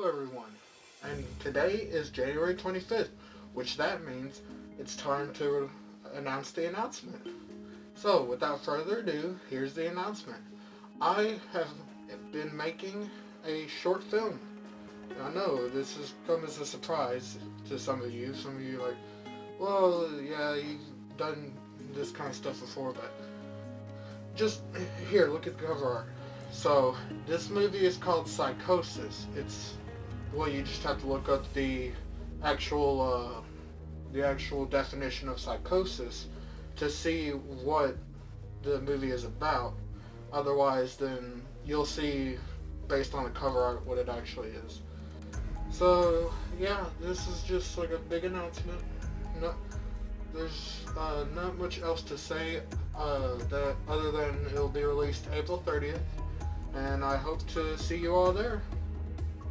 Hello everyone, and today is January 25th, which that means it's time to announce the announcement. So, without further ado, here's the announcement. I have been making a short film. I know this has come as a surprise to some of you. Some of you like, well, yeah, you've done this kind of stuff before, but just here, look at the cover art. So, this movie is called Psychosis. It's, well, you just have to look up the actual, uh, the actual definition of psychosis to see what the movie is about. Otherwise, then you'll see, based on the cover art, what it actually is. So, yeah, this is just like a big announcement. No, there's uh, not much else to say uh, that other than it'll be released April 30th and I hope to see you all there.